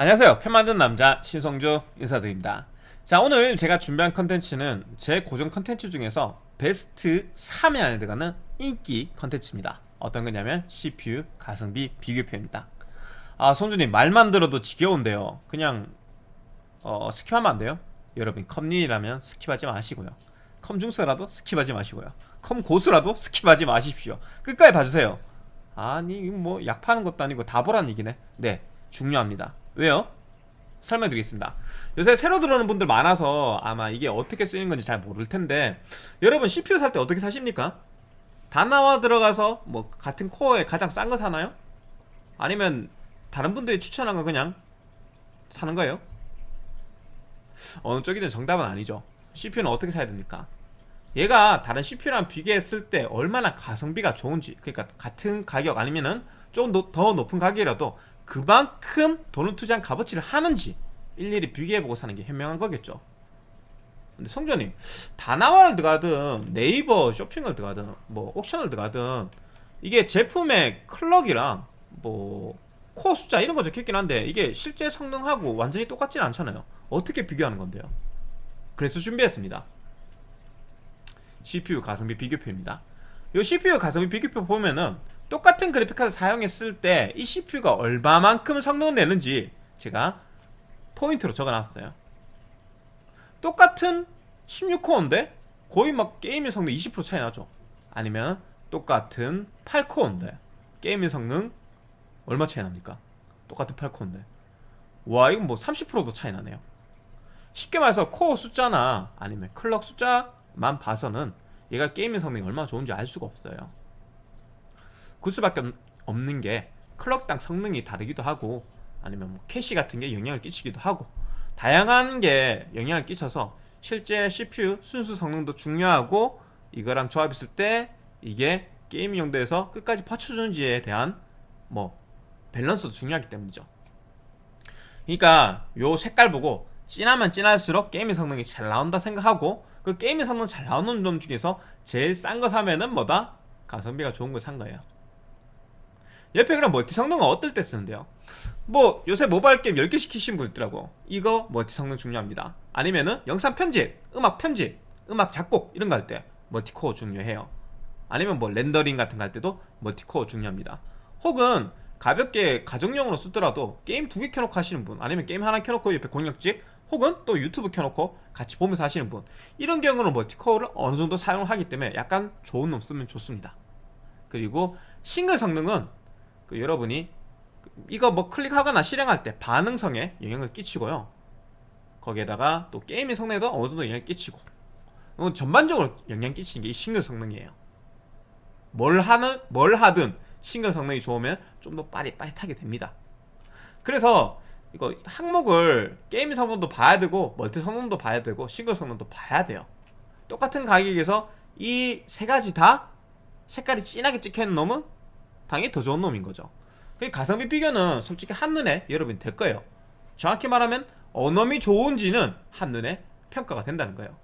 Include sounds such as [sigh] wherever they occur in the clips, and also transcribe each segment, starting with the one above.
안녕하세요. 컴 만든 남자 신성조 인사드립니다. 자 오늘 제가 준비한 컨텐츠는 제 고정 컨텐츠 중에서 베스트 3위 안에 들어가는 인기 컨텐츠입니다. 어떤 거냐면 CPU 가성비 비교표입니다. 아 성준님 말만 들어도 지겨운데요. 그냥 어, skip하면 안 돼요? 여러분 컴린이라면 skip하지 마시고요. 컴중수라도 skip하지 마시고요. 컴고수라도 skip하지 마십시오. 끝까지 봐주세요. 아니 뭐 약 파는 것도 아니고 다 보란 얘기네. 네 중요합니다 왜요? 설명드리겠습니다 요새 새로 들어오는 분들 많아서 아마 이게 어떻게 쓰이는 건지 잘 모를 텐데 여러분 CPU 살 때 어떻게 사십니까? 다 나와 들어가서 뭐 같은 코어에 가장 싼 거 사나요? 아니면 다른 분들이 추천한 거 그냥 사는 거예요? 어느 쪽이든 정답은 아니죠 CPU는 어떻게 사야 됩니까? 얘가 다른 CPU랑 비교했을 때 얼마나 가성비가 좋은지 그러니까 같은 가격 아니면은 좀더 높은 가격이라도 그만큼 돈을 투자한 값어치를 하는지 일일이 비교해보고 사는 게 현명한 거겠죠. 근데 성전님 다나와를 들어가든 네이버 쇼핑을 들어가든 뭐 옥션을 들어가든 이게 제품의 클럭이랑 뭐 코어 숫자 이런 거 적혀있긴 한데 이게 실제 성능하고 완전히 똑같진 않잖아요. 어떻게 비교하는 건데요? 그래서 준비했습니다. CPU 가성비 비교표입니다. 이 CPU 가성비 비교표 보면은 똑같은 그래픽카드 사용했을 때 이 CPU가 얼마만큼 성능을 내는지 제가 포인트로 적어놨어요. 똑같은 16코어인데 거의 막 게임의 성능 20% 차이 나죠. 아니면 똑같은 8코어인데 게임의 성능 얼마 차이 납니까? 똑같은 8코어인데. 와 이건 뭐 30%도 차이 나네요. 쉽게 말해서 코어 숫자나 아니면 clock 숫자만 봐서는 얘가 게임의 성능이 얼마나 좋은지 알 수가 없어요 그 수밖에 없는 게 clock당 성능이 다르기도 하고 아니면 뭐 캐시 같은 게 영향을 끼치기도 하고 다양한 게 영향을 끼쳐서 실제 CPU 순수 성능도 중요하고 이거랑 조합했을 때 이게 게임 용도에서 끝까지 받쳐주는지에 대한 뭐 밸런스도 중요하기 때문이죠 그러니까 요 색깔 보고 진하면 진할수록 게임의 성능이 잘 나온다 생각하고 그 게임의 성능 잘 나오는 놈 중에서 제일 싼 거 사면은 뭐다? 가성비가 좋은 걸 산 거예요 그럼 멀티 성능은 어떨 때 쓰는데요? 뭐 요새 모바일 게임 10개 시키신 분 있더라고. 이거 멀티 성능 중요합니다. 아니면은 영상 편집, 음악 편집, 음악 작곡 이런 거 할 때 multi-core 중요해요. 아니면 뭐 렌더링 같은 거 할 때도 multi-core 중요합니다. 혹은 가볍게 가정용으로 쓰더라도 게임 두 개 켜놓고 하시는 분 아니면 게임 하나 켜놓고 옆에 공략집 혹은 또 유튜브 켜놓고 같이 보면서 하시는 분 이런 경우는 multi-core를 어느 정도 사용하기 때문에 약간 좋은 놈 쓰면 좋습니다. 그리고 싱글 성능은 그 여러분이 이거 뭐 클릭하거나 실행할 때 반응성에 영향을 끼치고요. 거기에다가 또 게임의 성능에도 어느 정도 영향을 끼치고. 전반적으로 영향 끼치는 게 이 싱글 성능이에요. 뭘 하는 뭘 하든 싱글 성능이 좋으면 좀 더 빠릿빠릿하게 됩니다. 그래서 이거 항목을 게임 성능도 봐야 되고 멀티 성능도 봐야 되고 싱글 성능도 봐야 돼요. 똑같은 가격에서 이 세 가지 다 색깔이 진하게 찍혀있는 놈은 당연히 더 좋은 놈인 거죠. 그 가성비 비교는 솔직히 한눈에 여러분이 될 거예요. 정확히 말하면 어놈이 좋은지는 한눈에 평가가 된다는 거예요.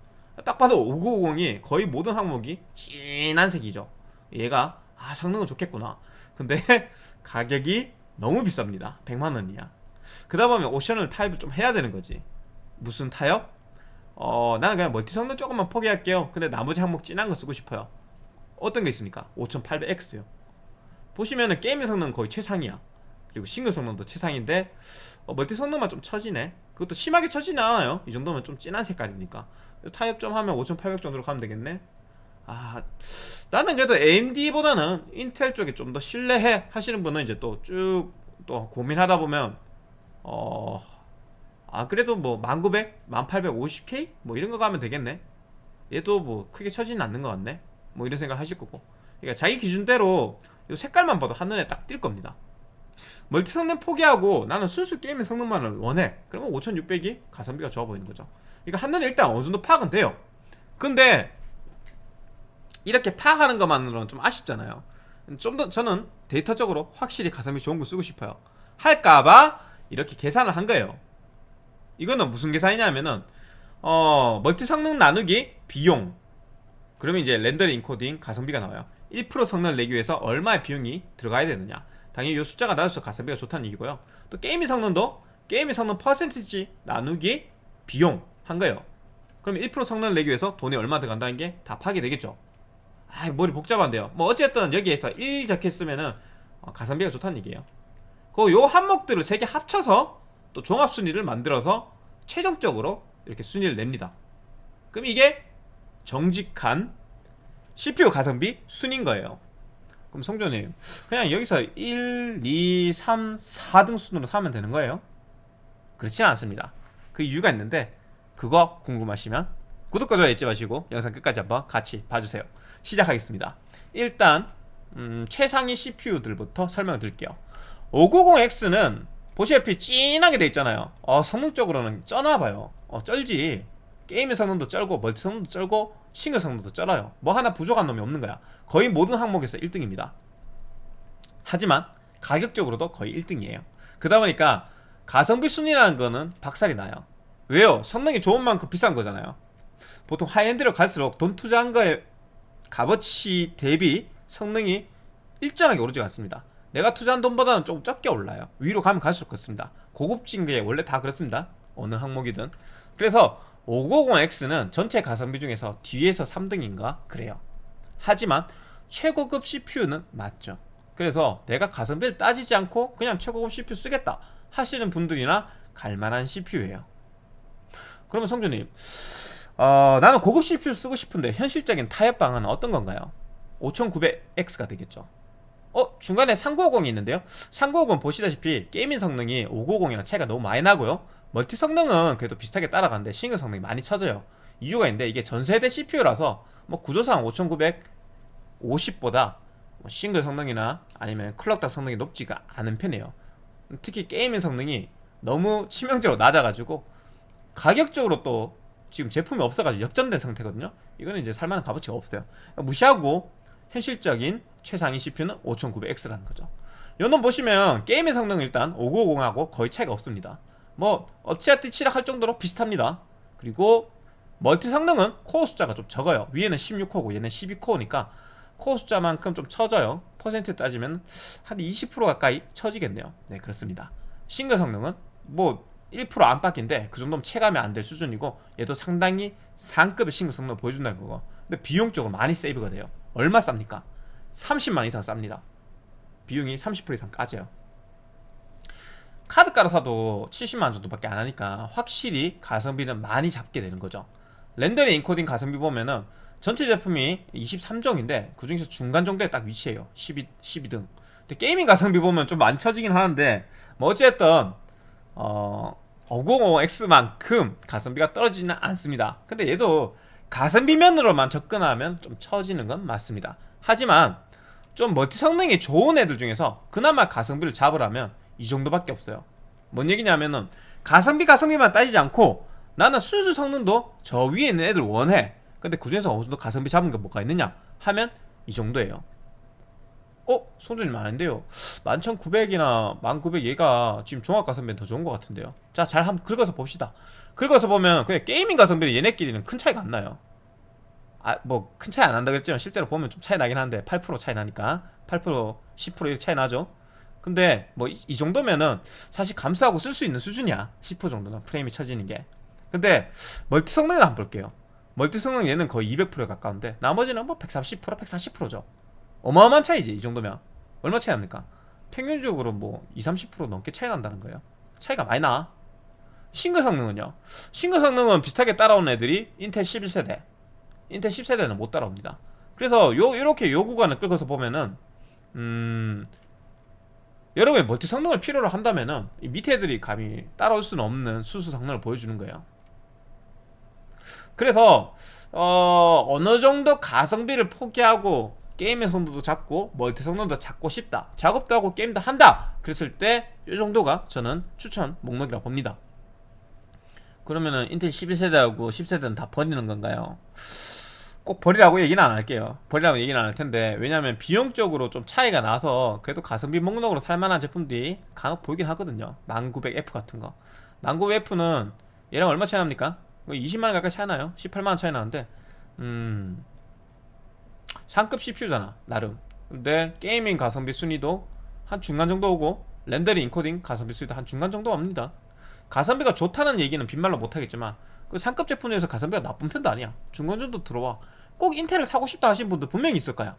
딱 봐도 5950이 거의 모든 항목이 진한 색이죠. 얘가 아 성능은 좋겠구나. 근데 [laughs] 가격이 너무 비쌉니다. 100만원이야. 그러다 보면 옵션을 타입을 좀 해야 되는 거지. 무슨 타협? 어 나는 그냥 멀티 성능 조금만 포기할게요. 근데 나머지 항목 진한 거 쓰고 싶어요. 어떤 게 있습니까? 5800X요 보시면은 게임의 성능 거의 최상이야. 그리고 싱글 성능도 최상인데 어, 멀티 성능만 좀 처지네. 그것도 심하게 처지는 않아요. 이 정도면 좀 진한 색깔이니까. 타협 좀 하면 5800 정도로 가면 되겠네. 아 나는 그래도 AMD보다는 인텔 쪽에 좀 더 신뢰해 하시는 분은 이제 또 쭉또 고민하다 보면 어... 아 그래도 뭐 1900, 1850K? 뭐 이런 거 가면 되겠네. 얘도 뭐 크게 처지는 않는 것 같네. 뭐 이런 생각 하실 거고. 그러니까 자기 기준대로 이 색깔만 봐도 한눈에 딱 띌 겁니다. 멀티 성능 포기하고 나는 순수 게임의 성능만을 원해. 그러면 5600이 가성비가 좋아 보이는 거죠. 그러니까 한눈에 일단 어느 정도 파악은 돼요. 근데 이렇게 파악하는 것만으로는 좀 아쉽잖아요. 좀 더 저는 데이터적으로 확실히 가성비 좋은 거 쓰고 싶어요. 할까봐 이렇게 계산을 한 거예요. 이거는 무슨 계산이냐면은 어 멀티 성능 나누기 비용. 그러면 이제 렌더링 인코딩 가성비가 나와요 1% 성능을 내기 위해서 얼마의 비용이 들어가야 되느냐. 당연히 이 숫자가 낮아서 가성비가 좋다는 얘기고요. 또 게임의 성능도 게임의 성능 퍼센티지 나누기 비용 한 거예요. 그럼 1% 성능을 내기 위해서 돈이 얼마 들어간다는 게 다 파악이 되겠죠. 아 머리 복잡한데요. 뭐 어쨌든 여기에서 1 적혔으면은 어, 가성비가 좋다는 얘기예요. 그요 항목들을 세 개 합쳐서 또 종합 순위를 만들어서 최종적으로 이렇게 순위를 냅니다. 그럼 이게 정직한 CPU 가성비 순인 거예요. 그럼 성조님 그냥 여기서 1, 2, 3, 4등 순으로 사면 되는 거예요? 그렇지는 않습니다. 그 이유가 있는데 그거 궁금하시면 구독과 좋아요 잊지 마시고 영상 끝까지 한번 같이 봐주세요. 시작하겠습니다. 일단 음, 최상위 CPU들부터 설명을 드릴게요. 590X는 보시다시피 찐하게 돼 있잖아요. 어, 성능적으로는 쩌나봐요. 어, 쩔지. 게임의 성능도 쩔고 멀티 성능도 쩔고 싱글 성능도 쩔어요. 뭐 하나 부족한 놈이 없는 거야. 거의 모든 항목에서 1등입니다. 하지만 가격적으로도 거의 1등이에요. 그러다 보니까 가성비 순위라는 거는 박살이 나요. 왜요? 성능이 좋은 만큼 비싼 거잖아요. 보통 high-end로 갈수록 돈 투자한 거에 값어치 대비 성능이 일정하게 오르지 않습니다. 내가 투자한 돈보다는 조금 적게 올라요. 위로 가면 갈수록 그렇습니다. 고급진 게 원래 다 그렇습니다. 어느 항목이든. 그래서 590X는 전체 가성비 중에서 뒤에서 3등인가? 그래요. 하지만 최고급 CPU는 맞죠. 그래서 내가 가성비를 따지지 않고 그냥 최고급 CPU 쓰겠다 하시는 분들이나 갈만한 CPU예요. 그러면 성준님 어, 나는 고급 CPU 쓰고 싶은데 현실적인 타협 방안은 어떤 건가요? 5900X가 되겠죠. 어? 중간에 3950이 있는데요. 3950은 보시다시피 gaming 성능이 590이랑 차이가 너무 많이 나고요 멀티 성능은 그래도 비슷하게 따라가는데 싱글 성능이 많이 쳐져요. 이유가 있는데 이게 전세대 CPU라서 뭐 구조상 5950보다 뭐 싱글 성능이나 아니면 clock당 성능이 높지가 않은 편이에요. 특히 gaming 성능이 너무 치명적으로 낮아가지고 가격적으로 또 지금 제품이 없어가지고 역전된 상태거든요. 이거는 이제 살만한 값어치가 없어요. 무시하고 현실적인 최상위 CPU는 5900X라는 거죠. 요놈 보시면 게임의 성능은 일단 5950하고 거의 차이가 없습니다 뭐 어찌하든 치락할 정도로 비슷합니다. 그리고 멀티 성능은 코어 숫자가 좀 적어요. 위에는 16코어고 얘는 12코어니까 코어 숫자만큼 좀 처져요. 퍼센트 따지면 한 20% 가까이 처지겠네요. 네 그렇습니다. 싱글 성능은 뭐 1% 안팎인데 그 정도면 체감이 안 될 수준이고 얘도 상당히 상급의 싱글 성능을 보여준다는 거고. 근데 비용적으로 많이 세이브가 돼요. 얼마 쌉니까? 30만 이상 쌉니다. 비용이 30% 이상 까져요 카드 깔아 사도 70만 정도밖에 안 하니까 확실히 가성비는 많이 잡게 되는 거죠. 렌더링 인코딩 가성비 보면은 전체 제품이 23종인데 그 중에서 중간 정도에 딱 위치해요. 12, 12등. 근데 게이밍 가성비 보면 좀 많이 처지긴 하는데 뭐 어쨌든 어 505X만큼 가성비가 떨어지지는 않습니다. 근데 얘도 가성비 면으로만 접근하면 좀 처지는 건 맞습니다. 하지만 좀 멀티 성능이 좋은 애들 중에서 그나마 가성비를 잡으라면 이 정도밖에 없어요. 뭔 얘기냐면은 가성비 가성비만 따지지 않고 나는 순수 성능도 저 위에 있는 애들 원해. 근데 그 중에서 어느 정도 가성비 잡은 게 뭐가 있느냐 하면 이 정도예요. 어? 송준님 아닌데요. 11900이나 1900 얘가 지금 종합 가성비는 더 좋은 것 같은데요. 자 잘 한번 긁어서 봅시다. 긁어서 보면 그냥 게이밍 가성비는 얘네끼리는 큰 차이가 안 나요. 아 뭐 큰 차이 안 난다 그랬지만 실제로 보면 좀 차이 나긴 한데 8% 차이 나니까 8% 10% 이렇게 차이 나죠 근데 뭐 이 정도면은 사실 감수하고 쓸 수 있는 수준이야. 10% 정도는 프레임이 쳐지는 게. 근데 멀티 성능을 한번 볼게요. 멀티 성능 얘는 거의 200%에 가까운데 나머지는 뭐 130%, 140%죠. 어마어마한 차이지 이 정도면. 얼마 차이 납니까? 평균적으로 뭐 20, 30% 넘게 차이 난다는 거예요. 차이가 많이 나. 싱글 성능은요? 싱글 성능은 비슷하게 따라온 애들이 인텔 11세대. 인텔 10세대는 못 따라옵니다. 그래서 요 이렇게 요 구간을 끌어서 보면은 음 여러분이 멀티 성능을 필요로 한다면은 이 밑에 애들이 감히 따라올 수는 없는 순수 성능을 보여주는 거예요 그래서 어 어느 정도 가성비를 포기하고 게임의 성능도 잡고 멀티 성능도 잡고 싶다 작업도 하고 게임도 한다 그랬을 때 이 정도가 저는 추천 목록이라고 봅니다 그러면은 인텔 11세대하고 10세대는 다 버리는 건가요? 꼭 버리라고 얘기는 안 할게요. 버리라고 얘기는 안 할 텐데 왜냐면 비용적으로 좀 차이가 나서 그래도 가성비 목록으로 살만한 제품들이 간혹 보이긴 하거든요. 1900F 같은 거. 1900F는 얘랑 얼마 차이 납니까? 20만원 뭐 가까이 차이 나요. 18만원 차이 나는데 음 상급 CPU잖아 나름. 근데 gaming 가성비 순위도 한 중간 정도 오고 렌더링 인코딩 가성비 순위도 한 중간 정도 옵니다. 가성비가 좋다는 얘기는 빈말로 못하겠지만 그 상급 제품 중에서 가성비가 나쁜 편도 아니야. 중간 정도 들어와 꼭 인텔을 사고 싶다 하시는 분들 분명히 있을 거야.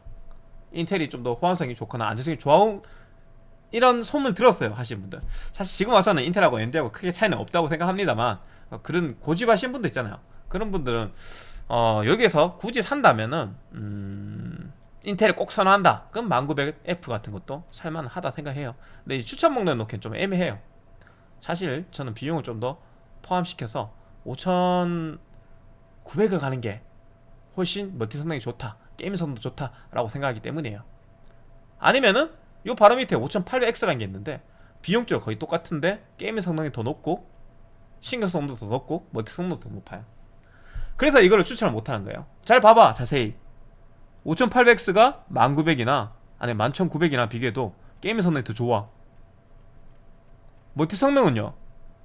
인텔이 좀 더 호환성이 좋거나 안정성이 좋은 이런 소문 들었어요 하시는 분들. 사실 지금 와서는 인텔하고 AMD하고 크게 차이는 없다고 생각합니다만 어, 그런 고집하신 분들 있잖아요. 그런 분들은 어, 여기에서 굳이 산다면은 음, 인텔을 꼭 선호한다. 그럼 1900F 같은 것도 살만하다 생각해요. 근데 이 추천 목록에 놓기엔 좀 애매해요. 사실 저는 비용을 좀 더 포함시켜서 5900을 가는 게 훨씬 멀티 성능이 좋다 게임 성능도 좋다 라고 생각하기 때문이에요. 아니면은 요 바로 밑에 5800X라는 게 있는데 비용적으로 거의 똑같은데 gaming 성능이 더 높고 싱글 성능도 더 높고 멀티 성능도 더 높아요. 그래서 이거를 추천을 못하는 거예요. 잘 봐봐 자세히. 5800X가 1900이나 아니 11900이나 비교해도 gaming 성능이 더 좋아. 멀티 성능은요?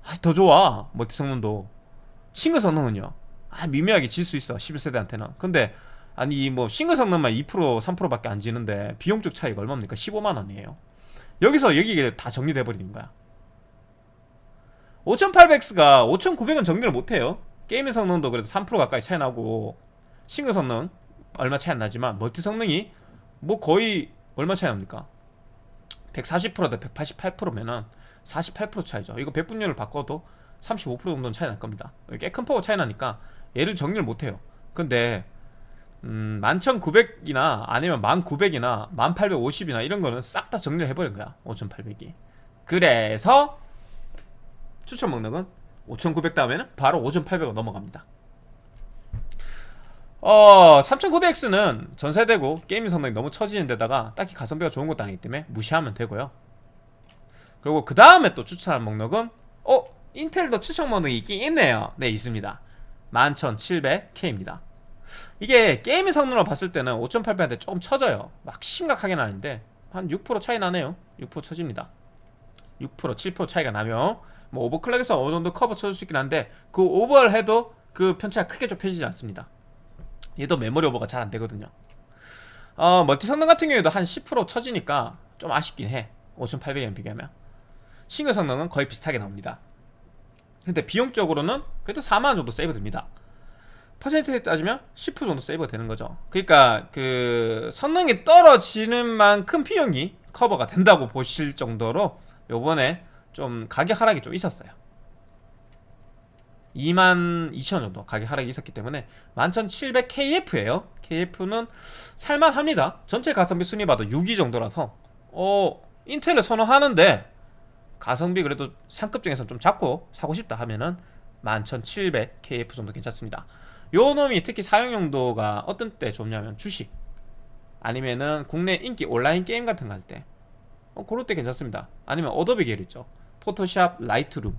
아, 더 좋아 멀티 성능도. 싱글 성능은요 아 미묘하게 질 수 있어 11세대한테는. 근데 아니 뭐 싱글 성능만 2% 3%밖에 안 지는데 비용적 차이가 얼마입니까? 15만원이에요. 여기서 여기가 다 정리돼 버리는 거야. 5800X가 5900은 정리를 못해요. 게임의 성능도 그래도 3% 가까이 차이 나고 싱글 성능 얼마 차이 안 나지만 멀티 성능이 뭐 거의 얼마 차이 납니까? 140%대 188%면은 48% 차이죠. 이거 배분율을 바꿔도 35% 정도는 차이 날 겁니다. 꽤큰 파워 차이 나니까 얘를 정리를 못해요. 근데 음, 11,900이나 아니면 1,900이나 1,850이나 이런 거는 싹 다 정리를 해버린 거야 5,800이. 그래서 추천 목록은 5,900 다음에는 바로 5,800으로 넘어갑니다. 어 3900X는 전세대고 게임 성능이 너무 처지는 데다가 딱히 가성비가 좋은 것도 아니기 때문에 무시하면 되고요. 그리고 그 다음에 또 추천할 목록은 어? 인텔도 추천 목록이 있긴 있네요. 네 있습니다 11700K입니다. 이게 게임의 성능으로 봤을 때는 5800한테 조금 처져요. 막 심각하게는 아닌데 한 6% 차이 나네요. 6% 처집니다. 6% 7% 차이가 나면 뭐 오버클럭에서 어느 정도 커버 쳐줄 수 있긴 한데 그 오버를 해도 그 편차가 크게 좁혀지지 않습니다. 얘도 메모리 오버가 잘 안되거든요. 어, 멀티 성능 같은 경우에도 한 10% 처지니까 좀 아쉽긴 해. 5800에 비교하면. 싱글 성능은 거의 비슷하게 나옵니다 근데 비용적으로는 그래도 4만원 정도 세이브 됩니다. 퍼센트에 따지면 10% 정도 세이브가 되는 거죠. 그러니까 그 성능이 떨어지는 만큼 비용이 커버가 된다고 보실 정도로 요번에 좀 가격 하락이 좀 있었어요. 22,000원 정도 가격 하락이 있었기 때문에 11,700KF예요. KF는 살만합니다. 전체 가성비 순위 봐도 6위 정도라서 어 인텔을 선호하는데 가성비 그래도 상급 중에서 좀 잡고 사고 싶다 하면은 11,700KF 정도 괜찮습니다. 요 놈이 특히 사용 용도가 어떤 때 좋냐면 주식 아니면은 국내 인기 온라인 게임 같은 거 할때. 어, 그럴 때 괜찮습니다. 아니면 어도비 계열 있죠. 포토샵 Lightroom.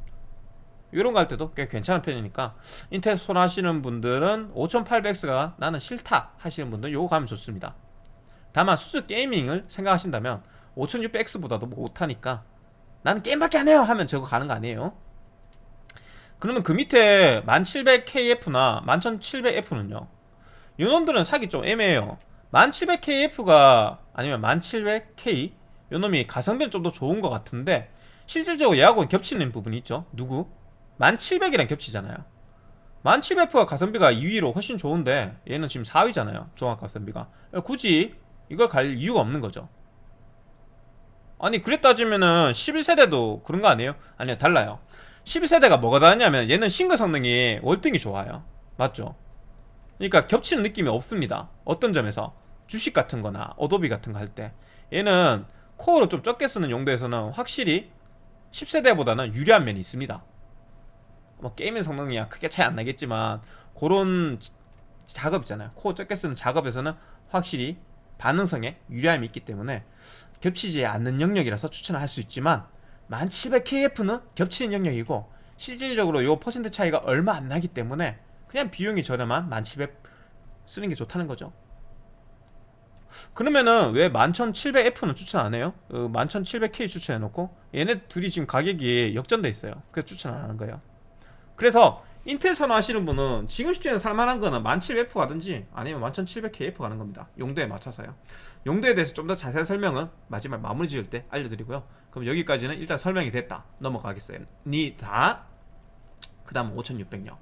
이런 거 할 때도 꽤 괜찮은 편이니까 인텔 손하시는 분들은 5800X가 나는 싫다 하시는 분들은 요거 가면 좋습니다. 다만 수수 게이밍을 생각하신다면 5600X보다도 못하니까 나는 게임밖에 안 해요 하면 저거 가는 거 아니에요. 그러면 그 밑에 1700KF나 11700F는요? 요놈들은 사기 좀 애매해요. 1700KF가 아니면 1700K 요놈이 가성비는 좀 더 좋은 것 같은데 실질적으로 얘하고는 겹치는 부분이 있죠. 누구? 1700이랑 겹치잖아요. 1700F가 가성비가 2위로 훨씬 좋은데 얘는 지금 4위잖아요. 종합 가성비가. 굳이 이걸 갈 이유가 없는 거죠 아니 그렇게 따지면은 11세대도 그런 거 아니에요? 아니요 달라요. 11세대가 뭐가 다르냐면 얘는 싱글 성능이 월등히 좋아요. 맞죠? 그러니까 겹치는 느낌이 없습니다. 어떤 점에서? 주식 같은 거나 어도비 같은 거 할 때. 얘는 코어를 좀 적게 쓰는 용도에서는 확실히 10세대보다는 유리한 면이 있습니다. 뭐 게임의 성능이야 크게 차이 안 나겠지만 그런 작업 있잖아요. 코어 적게 쓰는 작업에서는 확실히 반응성에 유리함이 있기 때문에 겹치지 않는 영역이라서 추천을 할 수 있지만 1700KF는 겹치는 영역이고 실질적으로 요 퍼센트 차이가 얼마 안 나기 때문에 그냥 비용이 저렴한 1700 쓰는 게 좋다는 거죠. 그러면은 왜 11700F는 추천 안 해요? 어, 11700K 추천해놓고 얘네 둘이 지금 가격이 역전돼 있어요. 그래서 추천 안 하는 거예요. 그래서 인텔 선호하시는 분은 지금 시점에 살만한 거는 1700F 가든지 아니면 11700KF 가는 겁니다. 용도에 맞춰서요. 용도에 대해서 좀 더 자세한 설명은 마지막 마무리 지을 때 알려드리고요. 그럼 여기까지는 일단 설명이 됐다. 넘어가겠습니다. 그 다음 5600요.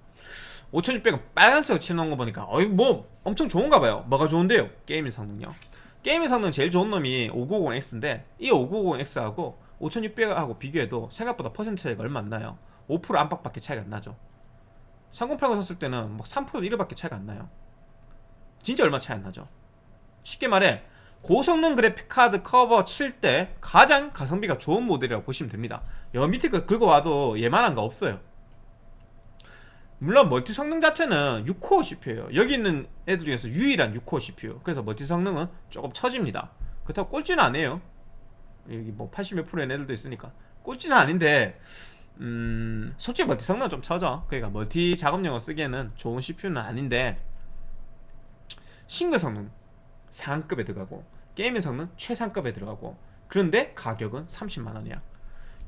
5600은 빨간색 칠해놓은 거 보니까 어이 뭐 엄청 좋은가 봐요. 뭐가 좋은데요? gaming 성능요. gaming 성능 제일 좋은 놈이 590X인데 이 590X하고 5600하고 비교해도 생각보다 퍼센트 차이가 얼마 안 나요. 5% 안팎밖에 차이가 안 나죠 3080 샀을 때는 뭐3% 1%밖에 차이가 안 나요. 진짜 얼마 차이 안 나죠. 쉽게 말해 고성능 그래픽카드 커버 칠 때 가장 가성비가 좋은 모델이라고 보시면 됩니다. 여 밑에 거 긁어와도 얘만한 거 없어요. 물론 멀티 성능 자체는 6코어 CPU예요. 여기 있는 애들 중에서 유일한 6코어 CPU 그래서 멀티 성능은 조금 처집니다. 그렇다고 꼴찌는 아니에요. 여기 뭐 80몇 프로의 애들도 있으니까. 꼴찌는 아닌데 음 솔직히 멀티 성능은 좀 처져 그러니까 멀티 작업용으로 쓰기에는 좋은 CPU는 아닌데 싱글 성능 상급에 들어가고 gaming 성능 최상급에 들어가고 그런데 가격은 30만원이야.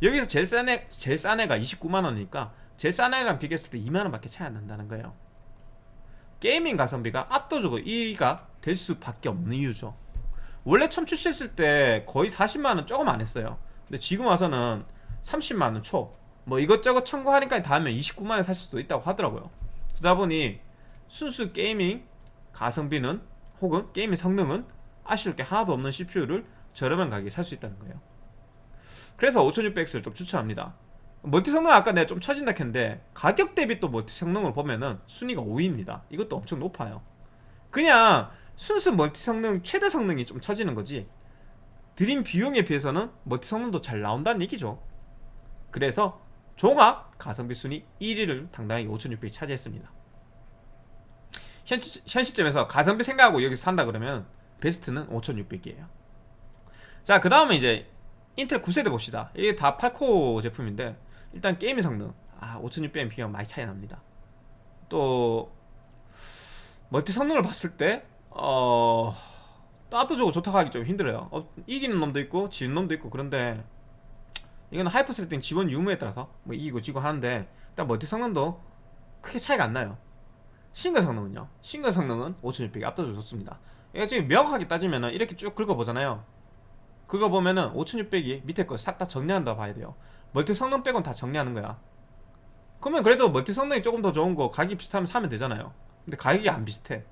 여기서 제일 싼, 애, 제일 싼 애가 29만원이니까 제일 싼 애랑 비교했을 때 2만원밖에 차이 안 난다는 거예요. gaming 가성비가 압도적으로 1위가 될 수밖에 없는 이유죠. 원래 처음 출시했을 때 거의 40만원 조금 안 했어요. 근데 지금 와서는 30만원 초 뭐 이것저것 청구하니까 다음에 29만원에 살 수도 있다고 하더라고요. 그러다 보니 순수 gaming 가성비는 혹은 gaming 성능은 아쉬울 게 하나도 없는 CPU를 저렴한 가격에 살 수 있다는 거예요. 그래서 5600X를 좀 추천합니다. 멀티 성능 아까 내가 좀 처진다 했는데 가격 대비 또 멀티 성능을 보면은 순위가 5위입니다. 이것도 엄청 높아요. 그냥 순수 멀티 성능 최대 성능이 좀 처지는 거지 들인 비용에 비해서는 멀티 성능도 잘 나온다는 얘기죠. 그래서 종합 가성비 순위 1위를 당당하게 5600이 차지했습니다. 현, 현 시점에서 가성비 생각하고 여기서 산다 그러면 베스트는 5600이에요. 자 그 다음에 이제 인텔 9세대 봅시다. 이게 다 8코어 제품인데 일단 게임의 성능. 아 5600에 비교하면 많이 차이 납니다. 또 멀티 성능을 봤을 때 어... 압도적으로 좋다고 하기 좀 힘들어요. 어, 이기는 놈도 있고 지는 놈도 있고 그런데 이건 hyper threading 지원 유무에 따라서 뭐 이기고 지고 하는데 일단 멀티 성능도 크게 차이가 안 나요. 싱글 성능은요? 싱글 성능은 5600이 압도적으로 좋습니다. 이거 지금 명확하게 따지면 이렇게 쭉 긁어보잖아요. 긁어보면은 5600이 밑에 거 싹 다 정리한다 봐야 돼요. 멀티 성능 빼곤 다 정리하는 거야. 그러면 그래도 멀티 성능이 조금 더 좋은 거 가격이 비슷하면 사면 되잖아요. 근데 가격이 안 비슷해.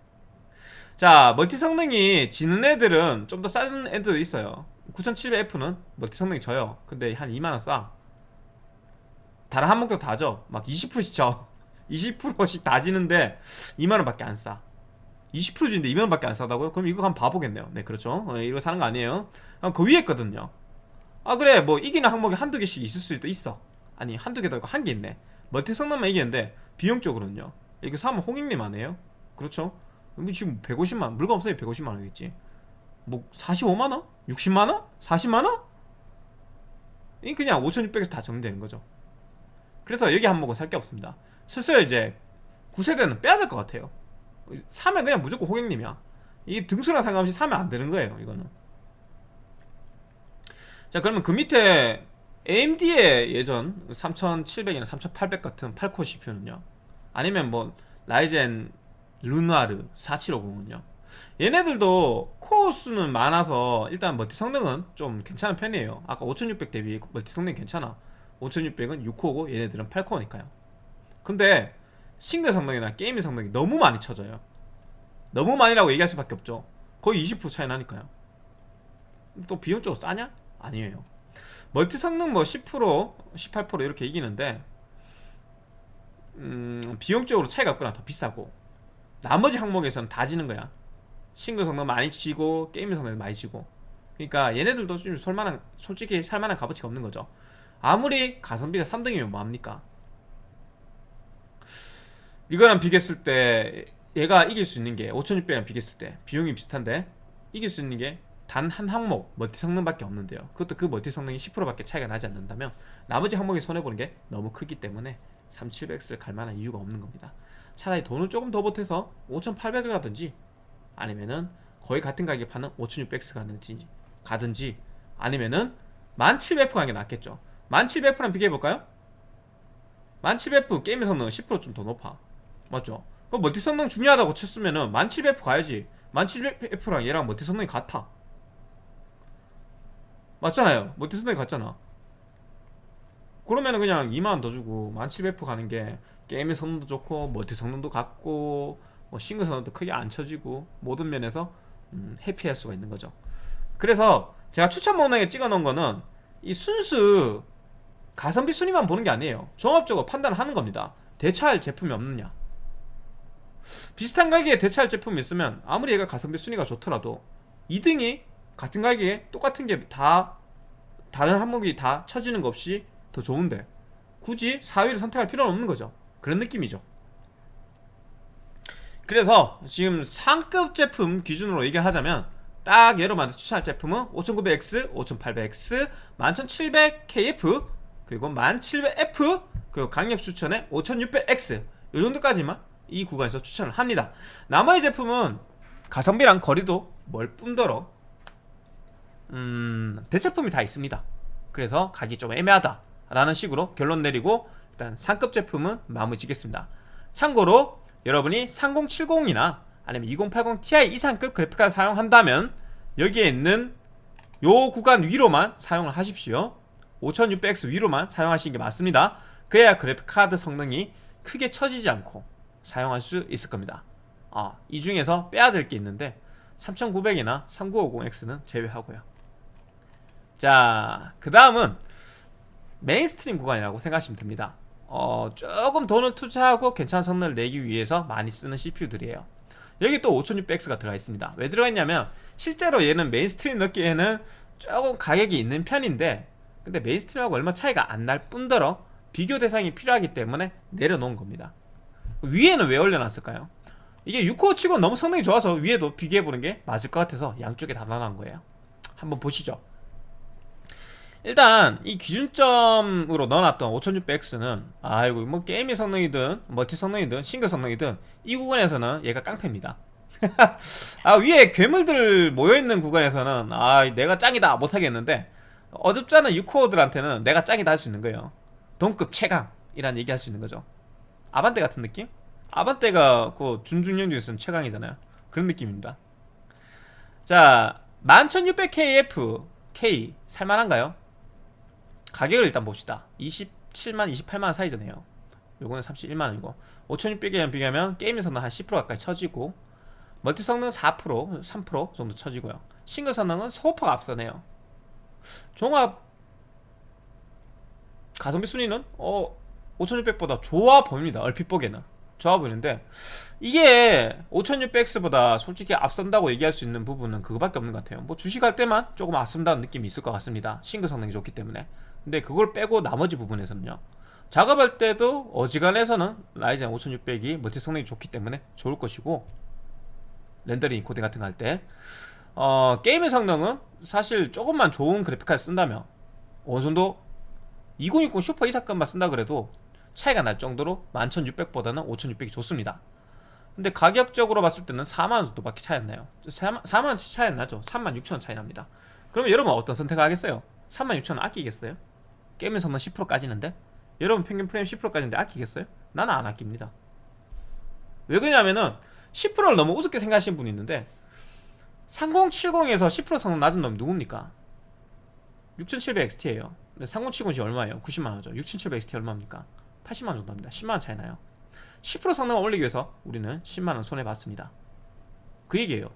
자 멀티 성능이 지는 애들은 좀 더 싼 애들도 있어요 9700F는 멀티 성능이 져요. 근데 한 2만원 싸. 다른 한목도 다져. 막 20%씩 져 20%씩 다 지는데 2만원 밖에 안싸. 20% 주는데 2만원 밖에 안 싸다고요? 그럼 이거 한번 봐보겠네요. 네 그렇죠. 어, 이거 사는 거 아니에요. 아, 그 위에 있거든요. 아 그래. 뭐 이기는 항목이 한두 개씩 있을 수도 있어. 아니 한두 개도 아니고 한 개 있네. 멀티 성능만 이기는데 비용적으로는요? 이거 사면 홍익님 아니에요? 그렇죠? 지금 150만원 물건 없으니 150만 원이겠지 뭐 45만원? 60만원? 40만원? 이 그냥 5600에서 다 정리되는 거죠. 그래서 여기 항목은 살 게 없습니다. 슬슬 이제 9세대는 빼야 될 것 같아요. 사면 그냥 무조건 호객님이야. 이 등수랑 상관없이 사면 안 되는 거예요 이거는. 자 그러면 그 밑에 AMD의 예전 3700이나 3800 같은 8코어 CPU는요? 아니면 뭐 Ryzen Renoir 4750은요 얘네들도 코어 수는 많아서 일단 멀티 성능은 좀 괜찮은 편이에요. 아까 5600 대비 멀티 성능이 괜찮아. 5600은 6코어고 얘네들은 8코어니까요. 근데 싱글 성능이나 게임의 성능이 너무 많이 쳐져요. 너무 많이라고 얘기할 수밖에 없죠. 거의 20% 차이 나니까요. 또 비용적으로 싸냐? 아니에요. 멀티 성능 뭐 10% 18% 이렇게 이기는데 음, 비용적으로 차이가 없거나. 더 비싸고. 나머지 항목에서는 다 지는 거야 싱글 성능 많이 지고 게임 성능 많이 지고. 그러니까 얘네들도 좀 설만한 솔직히 살만한 값어치가 없는 거죠. 아무리 가성비가 3등이면 뭐합니까? 이거랑 비교했을 때 얘가 이길 수 있는 게 5600이랑 비교했을 때 비용이 비슷한데 이길 수 있는 게 단 한 항목 멀티 성능밖에 없는데요. 그것도 그 멀티 성능이 10%밖에 차이가 나지 않는다면 나머지 항목에 손해보는 게 너무 크기 때문에 3700X를 갈 만한 이유가 없는 겁니다. 차라리 돈을 조금 더 보태서 5800을 가든지 아니면은 거의 같은 가격에 파는 5600X 가든지 가든지 아니면은 1700F 가는 게 낫겠죠. 1700F랑 비교해볼까요? 1700F 게임의 성능은 10%좀 더 높아. 맞죠? 그럼 멀티 성능 중요하다고 쳤으면은 1700F 가야지. 1700F랑 얘랑 멀티 성능이 같아. 맞잖아요. 멀티 성능이 같잖아. 그러면은 그냥 2만원 더 주고 1700F 가는 게 게임의 성능도 좋고 멀티 성능도 같고 뭐 싱글 성능도 크게 안 쳐지고 모든 면에서 음, 해피할 수가 있는 거죠. 그래서 제가 추천 목록에 찍어 놓은 거는 이 순수 가성비 순위만 보는 게 아니에요. 종합적으로 판단하는 겁니다. 대체할 제품이 없느냐. 비슷한 가격에 대체할 제품이 있으면 아무리 얘가 가성비 순위가 좋더라도 2등이 같은 가격에 똑같은 게 다 다른 항목이 다 쳐지는 거 없이 더 좋은데 굳이 4위를 선택할 필요는 없는 거죠. 그런 느낌이죠 그래서 지금 상급 제품 기준으로 얘기하자면 딱 여러분한테 추천할 제품은 5900X, 5800X, 11700KF 그리고 1700F 그리고 강력 추천에 5600X 이 정도까지만 이 구간에서 추천을 합니다. 나머지 제품은 가성비랑 거리도 멀 뿐더러 음, 대체품이 다 있습니다. 그래서 가격이 좀 애매하다 라는 식으로 결론 내리고 일단 상급 제품은 마무리 짓겠습니다. 참고로 여러분이 3070이나 아니면 2080 Ti 이상급 그래픽카드 사용한다면 여기에 있는 요 구간 위로만 사용을 하십시오. 5600X 위로만 사용하시는 게 맞습니다. 그래야 그래픽카드 성능이 크게 처지지 않고 사용할 수 있을 겁니다. 아, 이 중에서 빼야 될 게 있는데 3900이나 3950X는 제외하고요. 자, 그 다음은 mainstream 구간이라고 생각하시면 됩니다 어, 조금 돈을 투자하고 괜찮은 성능을 내기 위해서 많이 쓰는 CPU들이에요. 여기 또 5600X가 들어가 있습니다. 왜 들어가 있냐면 실제로 얘는 메인스트림 넣기에는 조금 가격이 있는 편인데 근데 mainstream하고 얼마 차이가 안 날 뿐더러 비교 대상이 필요하기 때문에 내려놓은 겁니다. 위에는 왜 올려놨을까요? 이게 6코어 치고 너무 성능이 좋아서 위에도 비교해보는 게 맞을 것 같아서 양쪽에 다 나눠놓은 거예요. 한번 보시죠 일단 이 기준점으로 넣어놨던 5600X는 아이고 뭐 게임의 성능이든 멀티 성능이든 싱글 성능이든 이 구간에서는 얘가 깡패입니다. [laughs] 아 위에 괴물들 모여있는 구간에서는 아 내가 짱이다 못하겠는데 어줍잖은 6코어들한테는 내가 짱이다 할 수 있는 거예요. 동급 최강이란 얘기 할 수 있는 거죠. 아반떼 같은 느낌? 아반떼가 그 준중령 중에서는 최강이잖아요. 그런 느낌입니다. 자 11600KF K 살만한가요? 가격을 일단 봅시다. 27만 28만원 사이즈네요. 요거는 31만원이고. 5600이랑 비교하면 게임의 성능 한 10% 가까이 처지고 멀티 성능 4% 3% 정도 처지고요. 싱글 성능은 소퍼가 앞서네요. 종합 가성비 순위는 어 5600보다 좋아 보입니다. 얼핏 보기에는. 좋아 보이는데 이게 5600X보다 솔직히 앞선다고 얘기할 수 있는 부분은 그거밖에 없는 것 같아요. 뭐 주식할 때만 조금 앞선다는 느낌이 있을 것 같습니다. 싱글 성능이 좋기 때문에 근데 그걸 빼고 나머지 부분에서는요. 작업할 때도 어지간해서는 Ryzen 5600이 멀티 성능이 좋기 때문에 좋을 것이고 렌더링 코딩 같은 거 할 때. 어, 게임의 성능은 사실 조금만 좋은 그래픽 카드 쓴다면 어느 정도 2060 슈퍼 이사급만 쓴다 그래도 차이가 날 정도로 11600보다는 5600이 좋습니다. 근데 가격적으로 봤을 때는 4만원 정도밖에 차이 안 나요. 4만, 원 차이 안 나죠. 36,000원 차이 납니다. 그러면 여러분 어떤 선택을 하겠어요? 36,000원 아끼겠어요? 게임의 성능 10% 까지는데? 여러분 평균 프레임 10% 까지는데 아끼겠어요? 나는 안 아낍니다 왜 그러냐면은 10%를 너무 우습게 생각하시는 분이 있는데 3070에서 10% 성능 낮은 놈이 누굽니까? 6700XT에요 근데 3070이 얼마예요? 90만원이죠 6700XT 얼마입니까? 80만원 정도 합니다 10만원 차이 나요 10% 성능을 올리기 위해서 우리는 10만원 손해봤습니다 그 얘기예요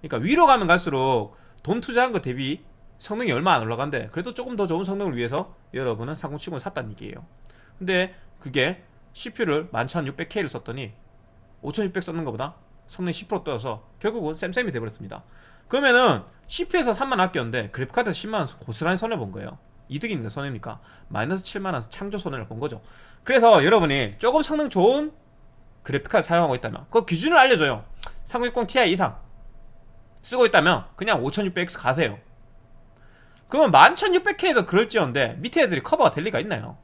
그러니까 위로 가면 갈수록 돈 투자한 거 대비 성능이 얼마 안 올라간대. 그래도 조금 더 좋은 성능을 위해서 여러분은 3070을 샀다는 얘기예요. 근데 그게 CPU를 11600K를 썼더니 5600 썼는 것보다 성능이 10% 떨어서 결국은 쌤쌤이 돼버렸습니다. 그러면은 CPU에서 3만 아꼈는데 그래픽카드에서 10만원 고스란히 손해본 거예요. 이득입니까? 손해입니까? 마이너스 7만원 창조 손해를 본 거죠. 그래서 여러분이 조금 성능 좋은 그래픽카드 사용하고 있다면 그 기준을 알려줘요. 3060 Ti 이상 쓰고 있다면 그냥 5600X 가세요 그러면 11600K도 그럴지언데 밑에 애들이 커버가 될 리가 있나요?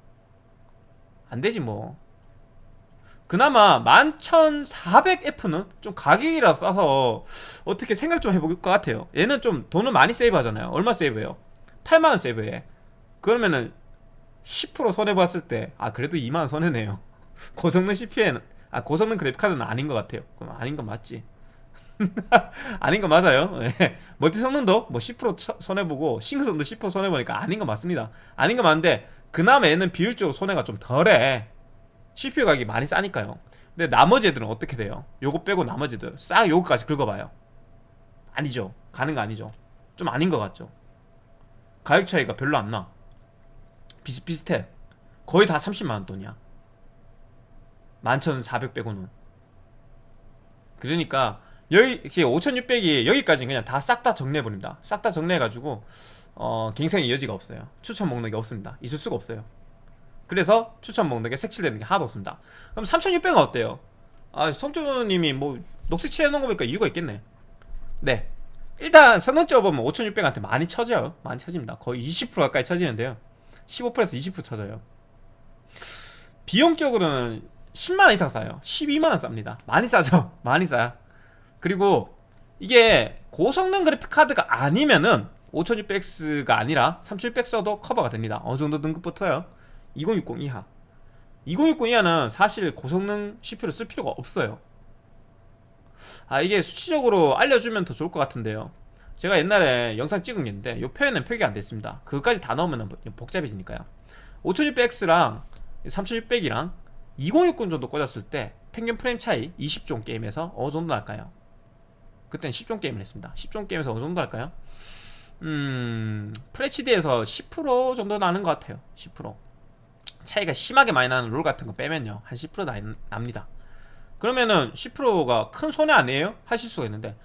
안되지 뭐. 그나마 11400F는 좀 가격이라 싸서 어떻게 생각 좀 해볼 것 같아요. 얘는 좀 돈을 많이 세이브 하잖아요. 얼마 세이브해요? 8만원 세이브해. 그러면은 10% 손해봤을 때 아 그래도 2만원 손해네요. [laughs] 고성능 CPU에는 아 고성능 그래픽카드는 아닌 것 같아요. 그럼 아닌 건 맞지 [laughs] 아닌 거 맞아요. 예. 멀티 성능도 뭐 10% 손해보고 싱크성도 10% 손해보니까 아닌 거 맞습니다. 아닌 거 맞는데 그나마 얘는 비율적으로 손해가 좀 덜해. CPU 가격이 많이 싸니까요. 근데 나머지 애들은 어떻게 돼요? 요거 빼고 나머지 애들 싹 요거까지 긁어봐요. 아니죠. 가는 거 아니죠. 좀 아닌 것 같죠. 가격 차이가 별로 안나. 비슷비슷해. 거의 다 30만원 돈이야. 11,400 빼고는. 그러니까 여기 5,600이 여기까지 그냥 다 싹 다 정리해버립니다. 싹 다 정리해가지고 어, 갱생의 여지가 없어요. 추천 목록이 없습니다. 있을 수가 없어요. 그래서 추천 목록에 색칠되는 게 하나도 없습니다. 그럼 3600은 어때요? 아 성조님이 뭐 녹색 칠해놓은 거 보니까 이유가 있겠네. 네. 일단 성능적으로 보면 5600한테 많이 쳐져요. 많이 쳐집니다. 거의 20% 가까이 쳐지는데요. 15%에서 20% 쳐져요. 비용적으로는 10만원 이상 싸요. 12만원 쌉니다. 많이 싸죠? [laughs] 많이 싸요 그리고 이게 고성능 그래픽카드가 아니면은 5600X가 아니라 3600 써도 커버가 됩니다. 어느정도 등급부터요? 2060 이하. 2060 이하는 사실 고성능 CPU를 쓸 필요가 없어요. 아 이게 수치적으로 알려주면 더 좋을 것 같은데요. 제가 옛날에 영상 찍은 게 있는데 이 표현은 표기 안 됐습니다. 그것까지 다 넣으면 복잡해지니까요. 5600X랑 3600이랑 2060 정도 꽂았을 때 평균 프레임 차이 20종 게임에서 어느 정도 날까요? 그때는 10종 게임을 했습니다. 10종 게임에서 어느 정도 할까요? 음... FHD에서 10% 정도 나는 것 같아요. 10% 차이가 심하게 많이 나는 롤 같은 거 빼면요. 한 10% 나, 납니다. 그러면은 10%가 큰 손해 아니에요? 하실 수가 있는데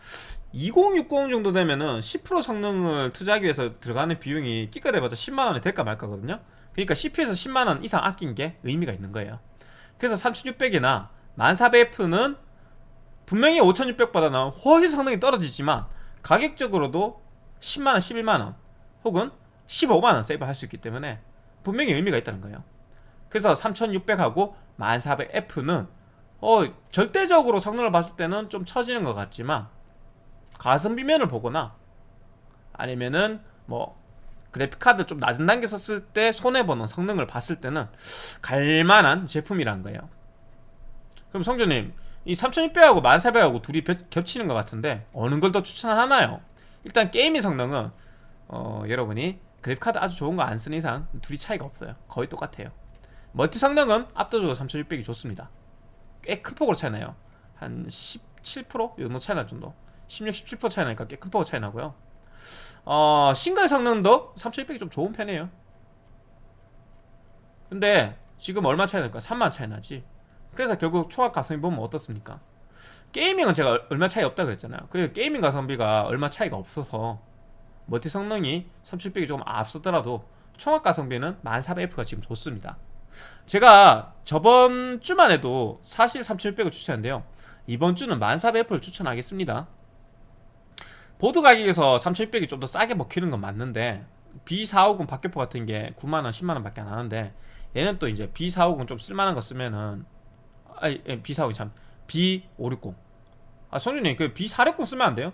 2060 정도 되면은 10% 성능을 투자하기 위해서 들어가는 비용이 끼가 돼봤자 10만원이 될까 말까거든요. 그러니까 CPU에서 10만원 이상 아낀 게 의미가 있는 거예요. 그래서 3600이나 1400F는 분명히 5600보다는 훨씬 성능이 떨어지지만 가격적으로도 10만원, 11만원 혹은 15만원 세이브 할 수 있기 때문에 분명히 의미가 있다는 거예요. 그래서 3600하고 1400F는 어, 절대적으로 성능을 봤을 때는 좀 처지는 것 같지만 가성비면을 보거나 아니면은 뭐 그래픽카드 좀 낮은 단계 썼을 때 손해보는 성능을 봤을 때는 갈만한 제품이란 거예요. 그럼 성조님 이 3600하고 1400하고 둘이 겹치는 것 같은데 어느 걸 더 추천하나요? 일단 gaming 성능은 어, 여러분이 그래픽카드 아주 좋은 거 안 쓰는 이상 둘이 차이가 없어요. 거의 똑같아요. 멀티 성능은 압도적으로 3600이 좋습니다. 꽤 큰 폭으로 차이 나요. 한 17%? 이 정도 차이 날 정도. 16, 17% 차이 나니까 꽤 큰 폭으로 차이 나고요. 어, 싱글 성능도 3600이 좀 좋은 편이에요. 근데 지금 얼마 차이 날까? 3만 차이 나지 그래서 결국 총합 가성비 보면 어떻습니까? gaming은 제가 얼마 차이 없다 그랬잖아요. 그리고 gaming 가성비가 얼마 차이가 없어서 멀티 성능이 3700이 조금 앞서더라도 총합 가성비는 1400F가 지금 좋습니다. 제가 저번 주만 해도 사실 3600을 추천했는데요. 이번 주는 1400F를 추천하겠습니다. 보드 가격에서 3600이 좀 더 싸게 먹히는 건 맞는데 B450 박격포 같은 게 9만원 10만원 밖에 안 하는데 얘는 또 이제 B450 좀 쓸만한 거 쓰면은 아니 B450 참. B560 아 성준님 그 B460 쓰면 안 돼요?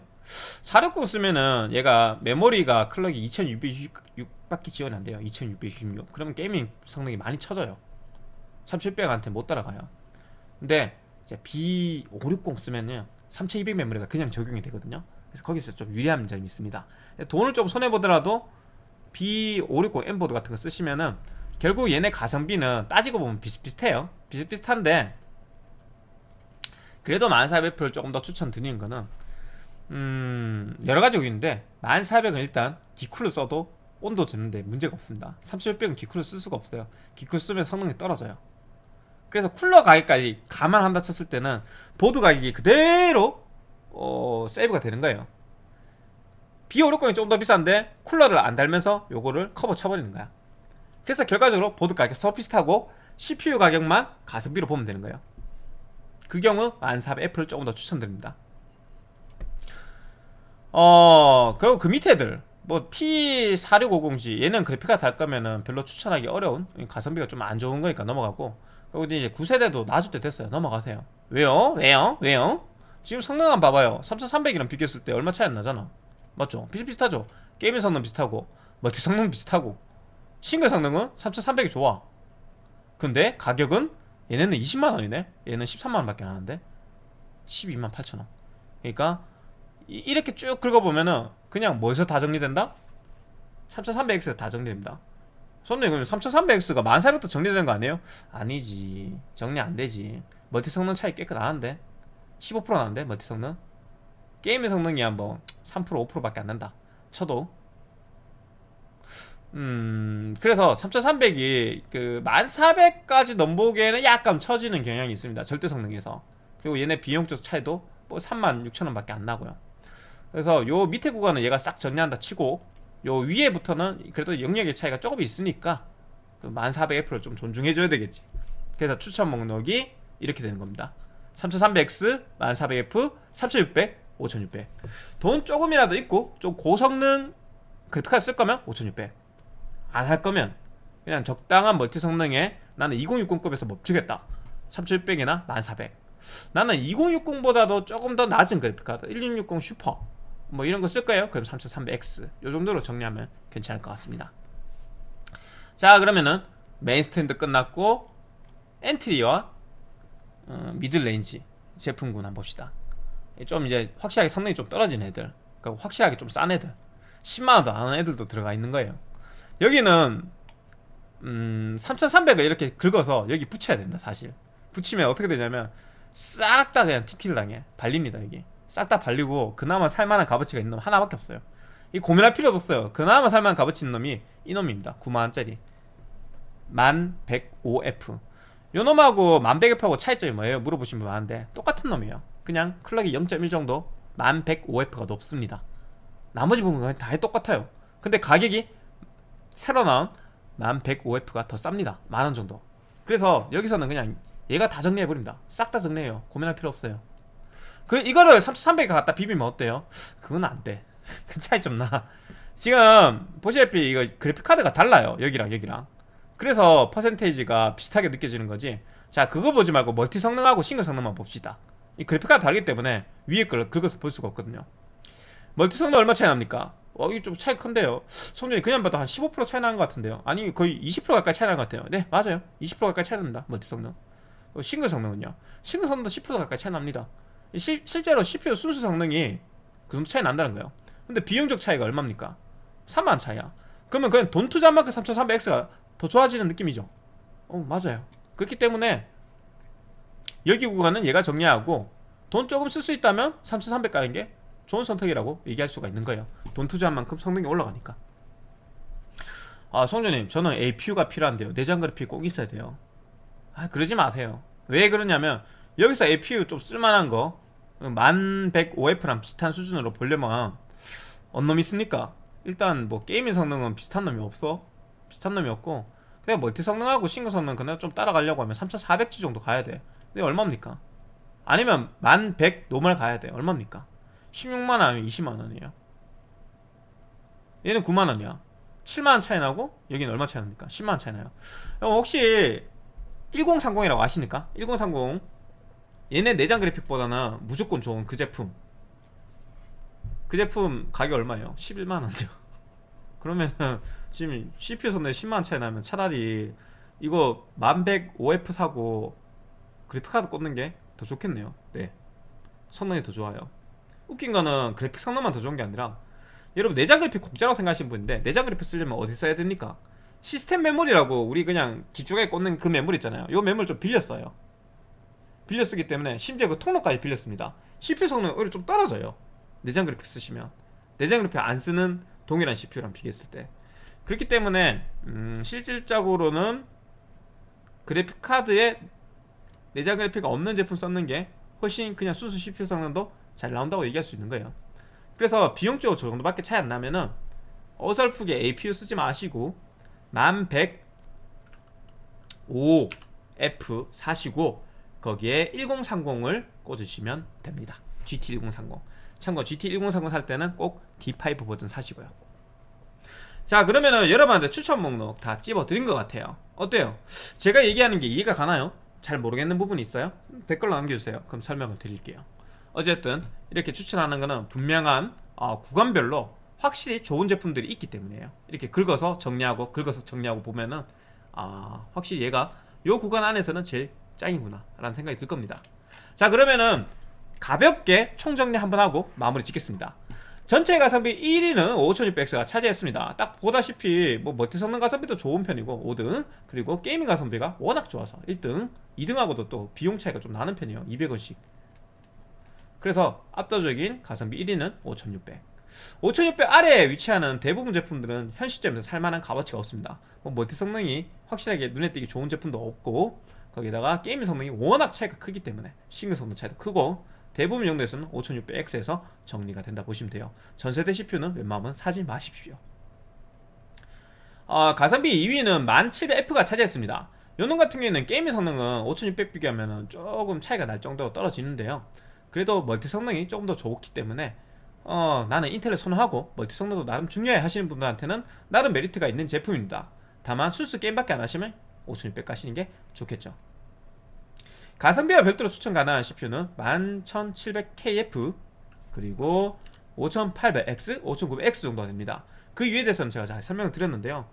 460 쓰면은 얘가 메모리가 클럭이 2666밖에 지원이 안 돼요. 2666 그러면 게이밍 성능이 많이 쳐져요. 3700한테 못 따라가요. 근데 이제 B560 쓰면은 3200 메모리가 그냥 적용이 되거든요. 그래서 거기서 좀 유리한 점이 있습니다. 돈을 좀 손해보더라도 B560 M보드 같은 거 쓰시면은 결국 얘네 가성비는 따지고 보면 비슷비슷해요. 비슷비슷한데 그래도 1400F를 조금 더 추천드리는 거는 음 여러가지가 있는데 1400은 일단 기쿨을 써도 온도 재는데 문제가 없습니다. 3600은 기쿨을 쓸 수가 없어요. 기쿨 쓰면 성능이 떨어져요. 그래서 쿨러 가격까지 감안한다 쳤을 때는 보드 가격이 그대로 어, 세이브가 되는 거예요. B560이 조금 더 비싼데 쿨러를 안 달면서 요거를 커버 쳐버리는 거야. 그래서 결과적으로 보드 가격 서 비슷하고 CPU 가격만 가성비로 보면 되는 거예요 그 경우 1400F를 조금 더 추천드립니다 어 그리고 그 밑에 애들 뭐 P4650G 얘는 그래픽카드 달 거면은 별로 추천하기 어려운 가성비가 좀 안 좋은 거니까 넘어가고 그리고 이제 9세대도 놔줄 때 됐어요 넘어가세요 왜요? 왜요? 왜요? 지금 성능 한번 봐봐요 3300이랑 비교했을 때 얼마 차이 안 나잖아 맞죠? 비슷비슷하죠? 게임의 성능 비슷하고 멀티 성능 비슷하고 싱글 성능은 3300이 좋아 근데 가격은 얘네는 20만원이네? 얘는 13만원 밖에 안 하는데? 12만 8천원. 그러니까 이, 렇게 쭉 긁어보면은 그냥 뭐에서 다 정리된다? 3300X에서 다 정리됩니다. 손님 그럼 3300X가 1400도 정리되는 거 아니에요? 아니지. 정리 안 되지. 멀티 성능 차이 꽤 나는데? 15% 나는데? 멀티 성능? 게임의 성능이 한뭐 3% 5%밖에 안 난다. 쳐도 음 그래서 3300이 그 1400까지 넘보기에는 약간 처지는 경향이 있습니다 절대 성능에서. 그리고 얘네 비용적 차이도 뭐 36,000원 밖에 안 나고요. 그래서 요 밑에 구간은 얘가 싹 정리한다 치고 요 위에부터는 그래도 영역의 차이가 조금 있으니까 그 1400F를 좀 존중해줘야 되겠지. 그래서 추천 목록이 이렇게 되는 겁니다. 3300X, 1400F, 3600, 5600돈 조금이라도 있고 좀 고성능 그래픽카드 쓸 거면 5600 안 할 거면 그냥 적당한 멀티 성능에 나는 2060급에서 멈추겠다. 3600이나 1400 나는 2060보다도 조금 더 낮은 그래픽카드. 1660 슈퍼. 뭐 이런 거쓸 거예요? 그럼 3300X 요 정도로 정리하면 괜찮을 것 같습니다. 자 그러면은 mainstream도 끝났고 entry와 어, middle range 제품군 한번 봅시다. 좀 이제 확실하게 성능이 좀 떨어진 애들. 그러니까 확실하게 좀 싼 애들. 10만원도 안 하는 애들도 들어가 있는 거예요 여기는 음, 3300을 이렇게 긁어서 여기 붙여야 된다 사실. 붙이면 어떻게 되냐면 싹 다 그냥 TP를 당해. 발립니다 여기. 싹 다 발리고 그나마 살만한 값어치가 있는 놈 하나밖에 없어요. 이 고민할 필요도 없어요. 그나마 살만한 값어치 있는 놈이 이 놈입니다. 9만원짜리. 1105F 요 놈하고 1100F하고 차이점이 뭐예요? 물어보신 분 많은데 똑같은 놈이에요. 그냥 클럭이 0.1 정도 1105F가 높습니다. 나머지 부분은 다 똑같아요. 근데 가격이 새로 나온 1105F가 더 쌉니다. 만원 정도. 그래서 여기서는 그냥 얘가 다 정리해버립니다. 싹 다 정리해요. 고민할 필요 없어요. 그 이거를 3300에 갖다 비비면 어때요? 그건 안돼. [laughs] 그 차이 좀나. 지금 보시다시피 이거 그래픽카드가 달라요. 여기랑 여기랑. 그래서 percentage가 비슷하게 느껴지는 거지. 자 그거 보지 말고 멀티 성능하고 싱글 성능만 봅시다. 이 그래픽카드 다르기 때문에 위에 걸 긁어서 볼 수가 없거든요. 멀티 성능 얼마 차이 납니까? 어 이게 좀 차이 큰데요. 성능이 그냥 봐도 한 15% 차이 나는 것 같은데요. 아니 거의 20% 가까이 차이 나는 것 같아요. 네 맞아요. 20% 가까이 차이 납니다. 멀티 성능 어, 싱글 성능은요? 싱글 성능도 10% 가까이 차이 납니다. 시, 실제로 CPU 순수 성능이 그 정도 차이 난다는 거예요. 근데 비용적 차이가 얼마입니까? 3만 차이야. 그러면 그냥 돈 투자한 만큼 3300X가 더 좋아지는 느낌이죠? 어 맞아요. 그렇기 때문에 여기 구간은 얘가 정리하고 돈 조금 쓸 수 있다면 3300 가는 게 좋은 선택이라고 얘기할 수가 있는 거예요. 돈 투자한 만큼 성능이 올라가니까. 아 성조님 저는 APU가 필요한데요. 내장 그래픽 꼭 있어야 돼요. 아 그러지 마세요. 왜 그러냐면 여기서 APU 좀 쓸만한 거 1105F랑 비슷한 수준으로 보려면 어느 놈이 있습니까? 일단 뭐 gaming 성능은 비슷한 놈이 없어. 비슷한 놈이 없고 그냥 멀티 성능하고 싱글 성능 그냥 좀 따라가려고 하면 3400G 정도 가야 돼. 근데 얼마입니까? 아니면 1100 normal 가야 돼. 얼마입니까? 16만원 아니면 20만원이에요. 얘는 9만원이야. 7만원 차이 나고 여기는 얼마 차이 납니까? 10만원 차이 나요. 혹시 1030이라고 아십니까? 1030 얘네 내장 그래픽보다는 무조건 좋은 그 제품. 그 제품 가격 얼마예요? 11만원이요. [laughs] 그러면은 지금 CPU 선에 10만원 차이 나면 차라리 이거 1105F 사고 그래픽카드 꽂는 게 더 좋겠네요. 네. 성능이 더 좋아요 웃긴 거는 그래픽 성능만 더 좋은 게 아니라 여러분 내장 그래픽 공짜라고 생각하시는 분인데 내장 그래픽 쓰려면 어디 써야 됩니까? 시스템 메모리라고 우리 그냥 기축에 꽂는 그 메모리 있잖아요. 요 메모리 좀 빌렸어요. 빌려 쓰기 때문에 심지어 그 통로까지 빌렸습니다. CPU 성능 오히려 좀 떨어져요. 내장 그래픽 쓰시면. 내장 그래픽 안 쓰는 동일한 CPU랑 비교했을 때. 그렇기 때문에 음, 실질적으로는 그래픽 카드에 내장 그래픽이 없는 제품 썼는 게 훨씬 그냥 순수 CPU 성능도 잘 나온다고 얘기할 수 있는 거예요. 그래서 비용적으로 저 정도밖에 차이 안 나면은 어설프게 APU 쓰지 마시고 1105F 사시고 거기에 1030을 꽂으시면 됩니다. GT1030 참고 GT1030 살 때는 꼭 D5 버전 사시고요. 자 그러면은 여러분한테 추천 목록 다 찝어 드린 것 같아요. 어때요? 제가 얘기하는 게 이해가 가나요? 잘 모르겠는 부분이 있어요? 댓글로 남겨주세요. 그럼 설명을 드릴게요 어쨌든 이렇게 추천하는 거는 분명한 어, 구간별로 확실히 좋은 제품들이 있기 때문이에요. 이렇게 긁어서 정리하고 긁어서 정리하고 보면은 아 확실히 얘가 요 구간 안에서는 제일 짱이구나 라는 생각이 들 겁니다. 자 그러면은 가볍게 총정리 한번 하고 마무리 짓겠습니다. 전체 가성비 1위는 5600X가 차지했습니다. 딱 보다시피 뭐 멀티 성능 가성비도 좋은 편이고 5등 그리고 gaming 가성비가 워낙 좋아서 1등 2등하고도 또 비용 차이가 좀 나는 편이에요. 200원씩 그래서 압도적인 가성비 1위는 5600 5600 아래에 위치하는 대부분 제품들은 현 시점에서 살만한 값어치가 없습니다. 뭐 멀티 성능이 확실하게 눈에 띄기 좋은 제품도 없고 거기다가 게임 성능이 워낙 차이가 크기 때문에 싱글 성능 차이도 크고 대부분 용도에서는 5600X에서 정리가 된다 보시면 돼요. 전세대 CPU는 웬만하면 사지 마십시오. 어, 가성비 2위는 1700F가 차지했습니다. 요놈 같은 경우에는 게임 성능은 5600 비교하면 조금 차이가 날 정도로 떨어지는데요 그래도 멀티 성능이 조금 더 좋기 때문에 어, 나는 Intel을 선호하고 멀티 성능도 나름 중요해 하시는 분들한테는 나름 메리트가 있는 제품입니다. 다만 순수 게임밖에 안 하시면 5600 가시는 게 좋겠죠. 가성비와 별도로 추천 가능한 CPU는 11700KF 그리고 5800X, 5900X 정도가 됩니다. 그 이유에 대해서는 제가 잘 설명을 드렸는데요.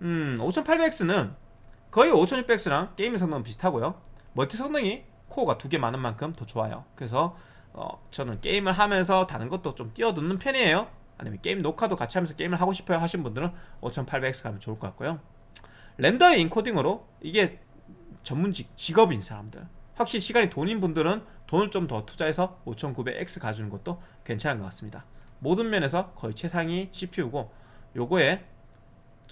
음, 5800X는 거의 5600X랑 게임 성능은 비슷하고요. 멀티 성능이 코어가 두 개 많은 만큼 더 좋아요. 그래서 어, 저는 게임을 하면서 다른 것도 좀 띄워두는 편이에요. 아니면 게임 녹화도 같이 하면서 게임을 하고 싶어요 하신 분들은 5800X 가면 좋을 것 같고요. 렌더링 인코딩으로 이게 전문직 직업인 사람들. 확실히 시간이 돈인 분들은 돈을 좀 더 투자해서 5900X 가주는 것도 괜찮은 것 같습니다. 모든 면에서 거의 최상위 CPU고 요거에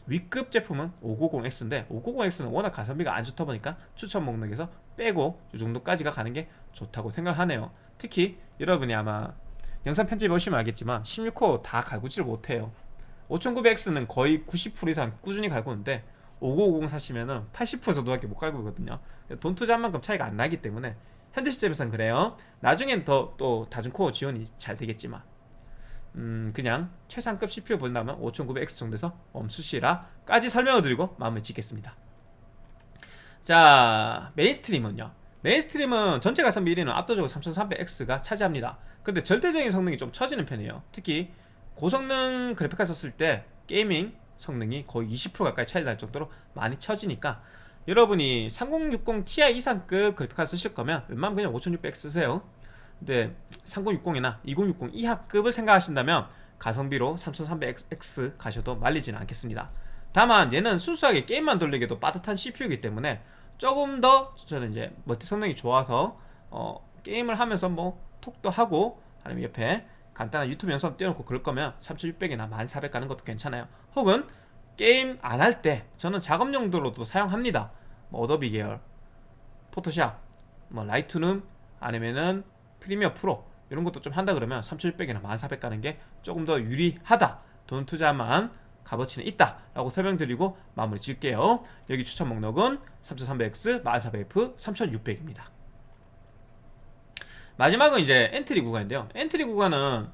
위급 제품은 590X인데 590X는 워낙 가성비가 안 좋다 보니까 추천 목록에서 빼고 이 정도까지가 가는 게 좋다고 생각하네요. 특히 여러분이 아마 영상 편집 보시면 알겠지만 16호 다 갈구지를 못해요. 5900X는 거의 90% 이상 꾸준히 갈구는데 5950 사시면은 80% 정도밖에 못 갈구거든요. 돈 투자한 만큼 차이가 안 나기 때문에 현재 시점에서는 그래요. 나중엔 더 또 다중코어 지원이 잘 되겠지만 음 그냥 최상급 CPU 본다면 5900X 정도에서 멈추시라 까지 설명을 드리고 마무리를 짓겠습니다. 자 mainstream은요? mainstream은 전체 가성비 1위는 압도적으로 3300X가 차지합니다. 근데 절대적인 성능이 좀 처지는 편이에요. 특히 고성능 그래픽카드 썼을 때 gaming 성능이 거의 20% 가까이 차이 날 정도로 많이 처지니까 여러분이 3060 Ti 이상급 그래픽카드 쓰실 거면 웬만하면 그냥 5600X 쓰세요 근데 3060이나 2060 이하급을 생각하신다면 가성비로 3300X 가셔도 말리지는 않겠습니다. 다만 얘는 순수하게 게임만 돌리기도 빠듯한 CPU이기 때문에 조금 더 저는 이제 멀티 성능이 좋아서 어, 게임을 하면서 뭐 톡도 하고 아니면 옆에 간단한 유튜브 영상 띄워놓고 그럴 거면 3600이나 11400 가는 것도 괜찮아요. 혹은 게임 안 할 때 저는 작업 용도로도 사용합니다. 뭐 어도비 계열 포토샵 뭐 라이트룸 아니면은 프리미어 프로 이런 것도 좀 한다 그러면 3700이나 11400 가는 게 조금 더 유리하다. 돈 투자한 값어치는 있다 라고 설명드리고 마무리 지을게요. 여기 추천 목록은 3300X, 11400F, 3600입니다. 마지막은 이제 entry 구간인데요. entry 구간은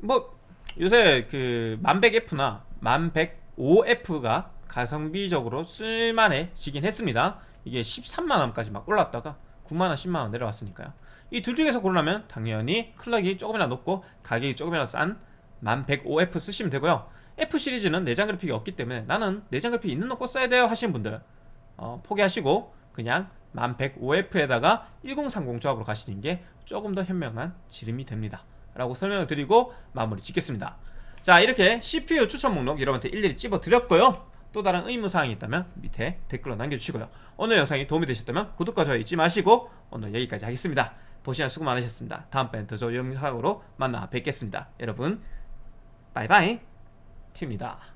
뭐 요새 그 10100F나 10105F가 가성비적으로 쓸만해지긴 했습니다. 이게 13만원까지 막 올랐다가 9만원 10만원 내려왔으니까요 이 둘 중에서 고르라면 당연히 clock이 조금이나 높고 가격이 조금이나 싼 10105F 쓰시면 되고요. F 시리즈는 내장 그래픽이 없기 때문에 나는 내장 그래픽 있는 거 써야 돼요 하시는 분들. 어, 포기하시고 그냥 1105F에다가 1030 조합으로 가시는 게 조금 더 현명한 지름이 됩니다. 라고 설명을 드리고 마무리 짓겠습니다. 자 이렇게 CPU 추천 목록 여러분한테 일일이 찝어 드렸고요. 또 다른 의무사항이 있다면 밑에 댓글로 남겨주시고요. 오늘 영상이 도움이 되셨다면 구독과 좋아요 잊지 마시고 오늘 여기까지 하겠습니다 보시느라 수고 많으셨습니다. 다음번엔 더 좋은 영상으로 만나 뵙겠습니다. 여러분 바이바이. 팀입니다